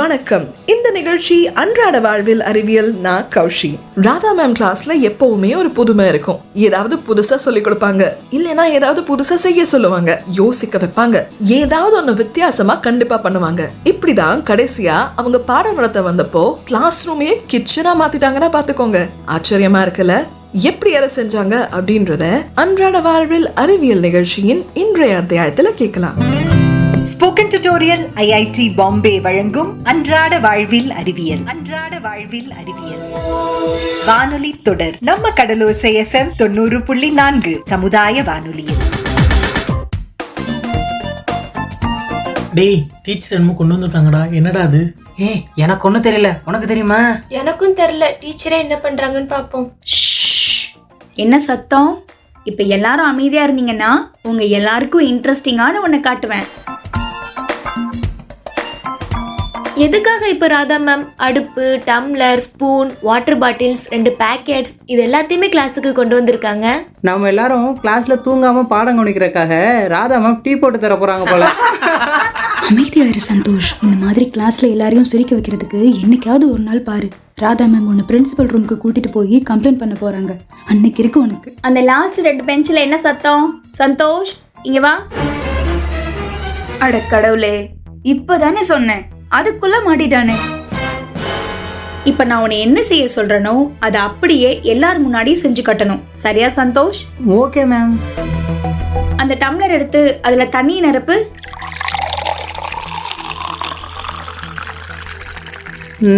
வணக்கம். இந்த நிகழ்ச்சி அன்றாட வாழ்வில் அறிவியல் நான் கௌஷி. ராதா மேம் கிளாஸ்ல எப்பவுமே ஒரு புதுமை இருக்கும். ஏதாவது புதுசா சொல்லி கொடுப்பாங்க. இல்லைன்னா ஏதாவது புதுசா செய்ய சொல்லுவாங்க. யோசிக்க வைப்பாங்க. ஏதாவது ஒண்ணு வித்தியாசமா கண்டிப்பா பண்ணுவாங்க. இப்படிதான் கடைசியா அவங்க பாடம் நடத்த வந்தப்போ கிளாஸ் ரூமே கிச்சனா மாத்திட்டாங்கன்னா பாத்துக்கோங்க. ஆச்சரியமா இருக்குல்ல? எப்படி அதை செஞ்சாங்க அப்படின்றத அன்றாட வாழ்வில் அறிவியல் நிகழ்ச்சியின் இன்றைய அத்தியாயத்துல கேட்கலாம். ஸ்போக்கன் டியூட்டோரியல் ஐஐடி பாம்பே வழங்கும் அன்றாட வாழ்வில் அறிவியல். அன்றாட வாழ்வில் அறிவியல். வானொலி தொடர். நம்ம கடலோசை எஃப்எம் தொண்ணூறு புள்ளி நான்கு சமுதாய வானொலியில். டேய் டீச்சர் என்னமோ கொண்டு வந்திருக்காங்கடா. என்னடா அது? ஏய் எனக்கு ஒன்றும் தெரியல. உனக்கு தெரியுமா? எனக்கும் தெரில டீச்சரே என்ன பண்றாங்கன்னு பாப்போம். என்ன சத்தம்? இப்போ எல்லாரும் அமைதியா இருந்தீங்கன்னா உங்க எல்லாருக்கும் இன்ட்ரெஸ்டிங்கான ஒன்று காட்டுவேன். எதுக்காக இப்ப ராதா மேம் அடுப்பு டம்ளர் ஸ்பூன் வாட்டர் பாட்டில்ஸ் ரெண்டு பேக்கெட்ஸ் இது எல்லாத்தையுமே கிளாஸுக்கு கொண்டு வந்திருக்காங்க. நம்ம எல்லாரும் கிளாஸ்ல தூங்காம பாடம் கவனிக்கிறதுக்காக ராதா மேம் டீ போட்டு தர போறாங்க போல. அமைதியா இரு சந்தோஷ். இந்த மாதிரி கிளாஸ்ல எல்லாரையும் சிரிக்க வைக்கிறதுக்கு என்னைக்காவது ஒரு நாள் பாரு. ராதா மேம் உன்னை பிரின்சிபல் ரூமுக்கு கூட்டிட்டு போய் கம்ப்ளைண்ட் பண்ண போறாங்க. அன்னைக்கு இருக்கு உனக்கு. அந்த லாஸ்ட் ரெண்டு பெஞ்சில் என்ன சத்தம்? சந்தோஷ் இங்க வா. அட கடவுளே இப்பதானே சொன்னேன். அதுக்குள்ள மாட்டிட்டானே. இப்போ நான் உன்னை என்ன செய்ய சொல்றேனோ அதை அப்படியே எல்லார் முன்னாடியும் செஞ்சு கட்டணும். சரியா சந்தோஷ்? ஓகே மேம் அந்த டம்ளர் எடுத்து அதுல தண்ணி நிரப்பு.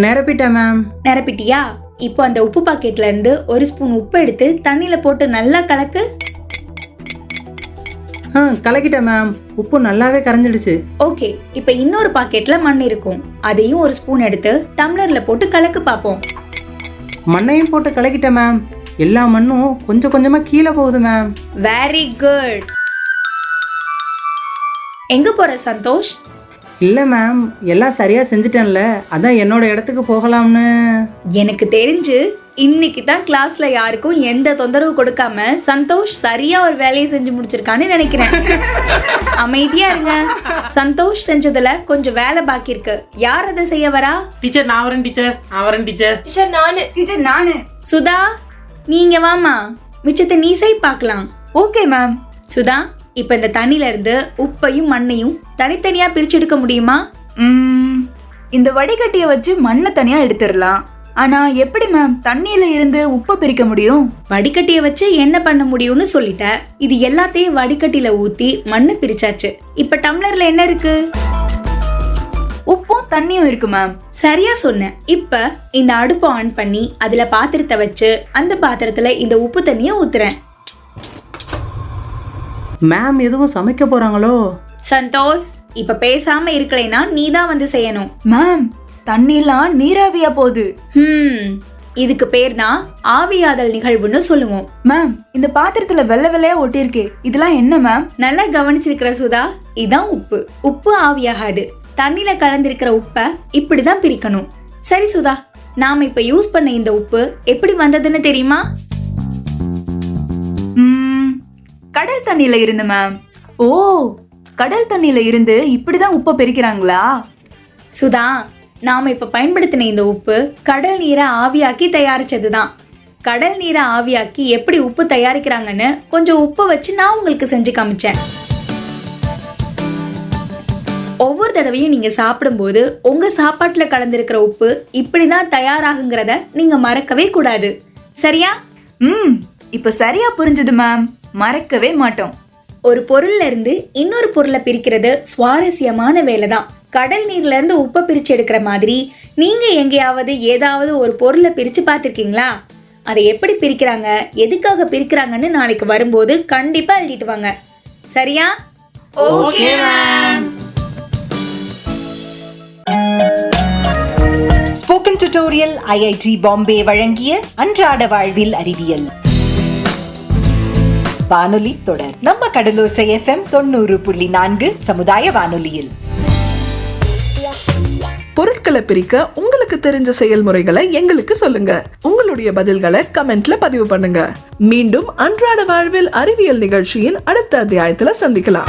நிரப்பிட்டேன் மேம் நிரப்பிட்டியா? இப்போ அந்த உப்பு பாக்கெட்ல இருந்து ஒரு ஸ்பூன் உப்பு எடுத்து தண்ணியில போட்டு நல்லா கலக்கு. ஆ கலக்கிட்டேன் மேம். உப்பு நல்லாவே கரைஞ்சிடுச்சு. ஓகே இப்போ இன்னொரு பாக்கெட்ல மண் இருக்கும். அதையும் ஒரு ஸ்பூன் எடுத்து டம்ளர்ல போட்டு கலக்கு பார்ப்போம் மண்ணையும் போட்டு கலக்கிட்டேன் மேம். எல்லா மண்ணும் கொஞ்சம் கொஞ்சமா கீழே போகுது மேம். வெரி குட் எங்க போற சந்தோஷ்? இல்லை மேம் எல்லாம் சரியா செஞ்சுட்டேன்ல. அதான் என்னோட இடத்துக்கு போகலாம்னு. எனக்கு தெரிஞ்சு இன்னைக்கு தான் கிளாஸ்ல யாருக்கும் எந்த தொந்தரவு கொடுக்காம சந்தோஷ் சரியா ஒரு வேலையை செஞ்சு முடிச்சிருக்கான்னு நினைக்கிறேன். அமைதியா இருங்க. சந்தோஷ் செஞ்சதுல கொஞ்சம் வேலை பாக்கி இருக்கு. யார் அதை செய்ய வரா? டீச்சர் நான் வரேன் டீச்சர். நான் வரேன் டீச்சர். டீச்சர் நானு. டீச்சர் நானு. சுதா நீங்க வாமா மிச்சத்தை நீ செய் பார்க்கலாம் ஓகே மேம் சுதா இப்ப இந்த தண்ணில இருந்து உப்பையும் மண்ணையும் தனித்தனியா பிரிச்சு எடுக்க முடியுமா? இந்த வடிகட்டியை வச்சு மண்ணை தனியா எடுத்துடலாம். ஆனா எப்படி மேம் தண்ணியில இருந்து உப்பை பிரிக்க முடியும்? வடிகட்டிய வச்சு என்ன பண்ண முடியும்னு சொல்லிட்ட. இது எல்லாத்தையும் வடிகட்டில ஊத்தி மண்ணை பிரிச்சாச்சு. இப்ப டம்ளர்ல என்ன இருக்கு? உப்பும் தண்ணியும் இருக்கு மேம் சரியா சொன்னேன் இப்ப இந்த அடுப்பை ஆன் பண்ணி அதுல பாத்திரத்தை வச்சு அந்த பாத்திரத்துல இந்த உப்பு தண்ணியை ஊத்துறேன். மேம் எதுவும் சமைக்க போறாங்களோ? சந்தோஷ் இப்ப பேசாம இருக்கலைன்னா நீ தான் வந்து செய்யணும். மேம் தண்ணிலாம் நீராவியா போகுது. ஹம் இதுக்கு பேர் தான் ஆவியாதல் நிகழ்வுன்னு சொல்லுவோம். மேம் இந்த பாத்திரத்துல வெள்ளை வெள்ளையா ஒட்டியிருக்கே. இதெல்லாம் என்ன மேம் நல்லா கவனிச்சிருக்கிற சுதா இதான் உப்பு. உப்பு ஆவியாகாது. தண்ணில கலந்திருக்கிற உப்பை இப்படிதான் பிரிக்கணும். சரி சுதா நாம இப்ப யூஸ் பண்ண இந்த உப்பு எப்படி வந்ததுன்னு தெரியுமா? ம், கடல் தண்ணியில இருந்து மேம் ஓ கடல் தண்ணியில இருந்து இப்படிதான் உப்பை பிரிக்கிறாங்களா? சுதா நாம இப்ப பயன்படுத்தின இந்த உப்பு கடல் நீரை ஆவியாக்கி தயாரிச்சதுதான். கடல் நீரை ஆவியாக்கி எப்படி உப்பு தயாரிக்கிறாங்கன்னு கொஞ்சம் உப்பு வச்சு நான் உங்களுக்கு செஞ்சு காமிச்சேன். ஒவ்வொரு தடவையும் நீங்க சாப்பிடும்போது உங்க சாப்பாட்டுல கலந்திருக்கிற உப்பு இப்படிதான் தயாராகுங்கிறத நீங்க மறக்கவே கூடாது. சரியா? ம் இப்ப சரியா புரிஞ்சுது மேம் மறக்கவே மாட்டோம். ஒரு பொருள்ல இருந்து இன்னொரு பொருளை பிரிக்கிறது சுவாரஸ்யமான வேலை தான் கடல் நீர்ல இருந்து உப்பை பிரிச்சு எடுக்கிற மாதிரி நீங்க எங்கேயாவது ஏதாவது ஒரு பொருளை பிரிச்சு பார்த்திருக்கீங்களா? அதை எப்படி பிரிக்கிறாங்க? எதுக்காக பிரிக்கிறாங்கன்னு நாளைக்கு வரும்போது கண்டிப்பா எழுதிட்டு வாங்க. சரியா? Okay ma'am. Spoken tutorial IIT Bombay வழங்கிய அன்றாட வாழ்வில் அறிவியல். வானொலி தொடர். நம்ம கடலோசை எஃப்எம் தொண்ணூறு புள்ளி நான்கு சமுதாய வானொலியில். பொருட்களை பிரிக்க உங்களுக்கு தெரிஞ்ச செயல்முறைகளை எங்களுக்கு சொல்லுங்க. உங்களுடைய பதில்களை கமெண்ட்ல பதிவு பண்ணுங்க. மீண்டும் அன்றாட வாழ்வில் அறிவியல் நிகழ்ச்சியின் அடுத்த அத்தியாயத்துல சந்திக்கலாம்.